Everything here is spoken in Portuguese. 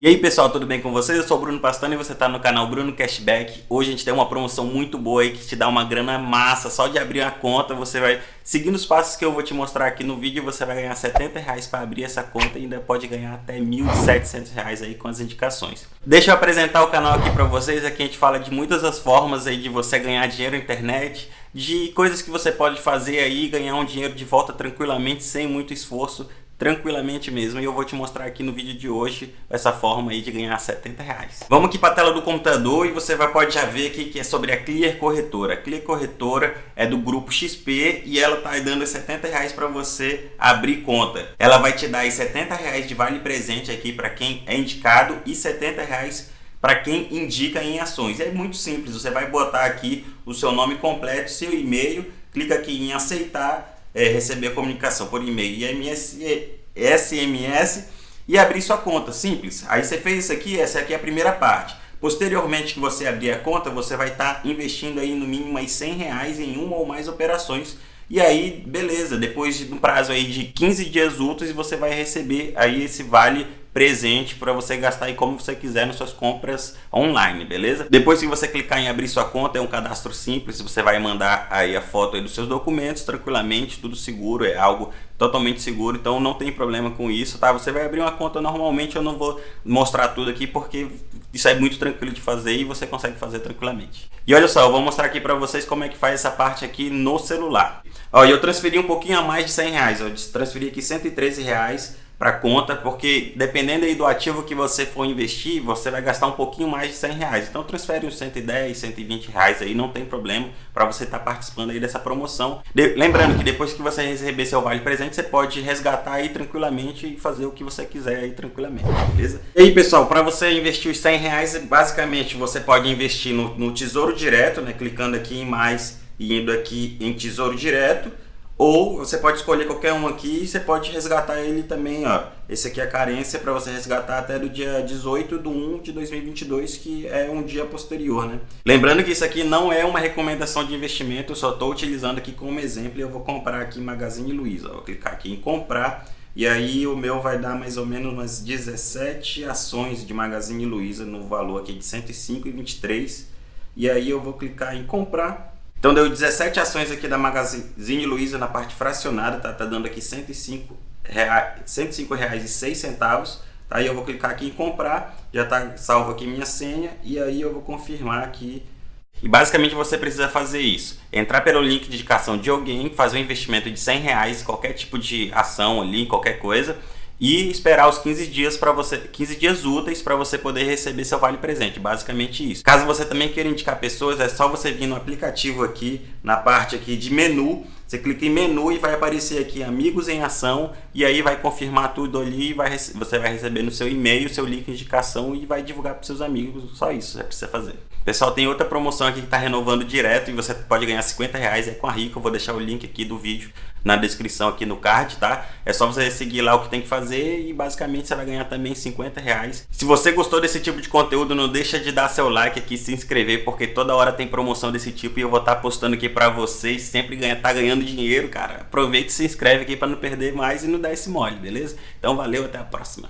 E aí pessoal, tudo bem com vocês? Eu sou o Bruno Pastano e você está no canal Bruno Cashback. Hoje a gente tem uma promoção muito boa aí que te dá uma grana massa. Só de abrir a conta você vai, seguindo os passos que eu vou te mostrar aqui no vídeo, você vai ganhar 70 reais para abrir essa conta e ainda pode ganhar até 1.700 reais aí com as indicações. Deixa eu apresentar o canal aqui para vocês. Aqui a gente fala de muitas das formas aí de você ganhar dinheiro na internet, de coisas que você pode fazer aí, ganhar um dinheiro de volta tranquilamente, sem muito esforço tranquilamente mesmo. E eu vou te mostrar aqui no vídeo de hoje essa forma aí de ganhar 70 reais. Vamos aqui para a tela do computador e você vai, pode já ver aqui que é sobre a Clear Corretora. A Clear Corretora é do grupo XP e ela tá dando 70 reais para você abrir conta. Ela vai te dar aí 70 reais de vale presente aqui para quem é indicado e 70 reais para quem indica em ações. É muito simples, você vai botar aqui o seu nome completo, seu e-mail, clica aqui em aceitar é, receber a comunicação por e-mail e SMS e abrir sua conta, simples. Aí você fez isso aqui, essa aqui é a primeira parte. Posteriormente que você abrir a conta, você vai estar tá investindo aí no mínimo aí 100 reais em uma ou mais operações. E aí, beleza, depois de um prazo aí de 15 dias úteis, você vai receber aí esse vale presente para você gastar aí como você quiser nas suas compras online, beleza? Depois que você clicar em abrir sua conta, é um cadastro simples, você vai mandar aí a foto aí dos seus documentos tranquilamente, tudo seguro, é algo totalmente seguro, então não tem problema com isso, tá? Você vai abrir uma conta normalmente, eu não vou mostrar tudo aqui porque isso é muito tranquilo de fazer e você consegue fazer tranquilamente. E olha só, eu vou mostrar aqui para vocês como é que faz essa parte aqui no celular. Ó, eu transferi um pouquinho a mais de 100 reais, eu transferi aqui 113 reais para conta, porque dependendo aí do ativo que você for investir, você vai gastar um pouquinho mais de 100 reais. Então transfere uns 110, 120 reais aí, não tem problema para você estar tá participando aí dessa promoção. De, lembrando que depois que você receber seu vale presente, você pode resgatar aí tranquilamente e fazer o que você quiser aí tranquilamente, beleza? E aí pessoal, para você investir os 100 reais, basicamente você pode investir no, no Tesouro Direto, né? Clicando aqui em mais e indo aqui em Tesouro Direto ou você pode escolher qualquer um aqui e você pode resgatar ele também, ó. Esse aqui é a carência para você resgatar até do dia 18 de 1 de 2022, que é um dia posterior, né? Lembrando que isso aqui não é uma recomendação de investimento, eu só estou utilizando aqui como exemplo eu vou comprar aqui Magazine Luiza. Vou clicar aqui em comprar e aí o meu vai dar mais ou menos umas 17 ações de Magazine Luiza no valor aqui de 105,23. E aí eu vou clicar em comprar então deu 17 ações aqui da Magazine Luiza na parte fracionada, tá, tá dando aqui 105 reais, 105 reais e 6 centavos. Tá? Aí eu vou clicar aqui em comprar, já está salvo aqui minha senha e aí eu vou confirmar aqui. E basicamente você precisa fazer isso, entrar pelo link de indicação de alguém, fazer um investimento de 100 reais, qualquer tipo de ação ali, qualquer coisa, e esperar os 15 dias para você 15 dias úteis para você poder receber seu vale presente, basicamente isso. Caso você também queira indicar pessoas, é só você vir no aplicativo aqui, na parte aqui de menu, você clica em menu e vai aparecer aqui amigos em ação e aí vai confirmar tudo ali e vai, você vai receber no seu e-mail seu link de indicação e vai divulgar para seus amigos, só isso você precisa fazer. Pessoal, tem outra promoção aqui que está renovando direto e você pode ganhar 50 reais é com a Rico. Eu vou deixar o link aqui do vídeo na descrição aqui no card, tá? É só você seguir lá o que tem que fazer e basicamente você vai ganhar também 50 reais. Se você gostou desse tipo de conteúdo, não deixa de dar seu like aqui, se inscrever, porque toda hora tem promoção desse tipo e eu vou estar tá postando aqui para vocês. Sempre ganha, tá ganhando dinheiro, cara. Aproveita e se inscreve aqui para não perder mais e não dar esse mole, beleza? Então valeu, até a próxima.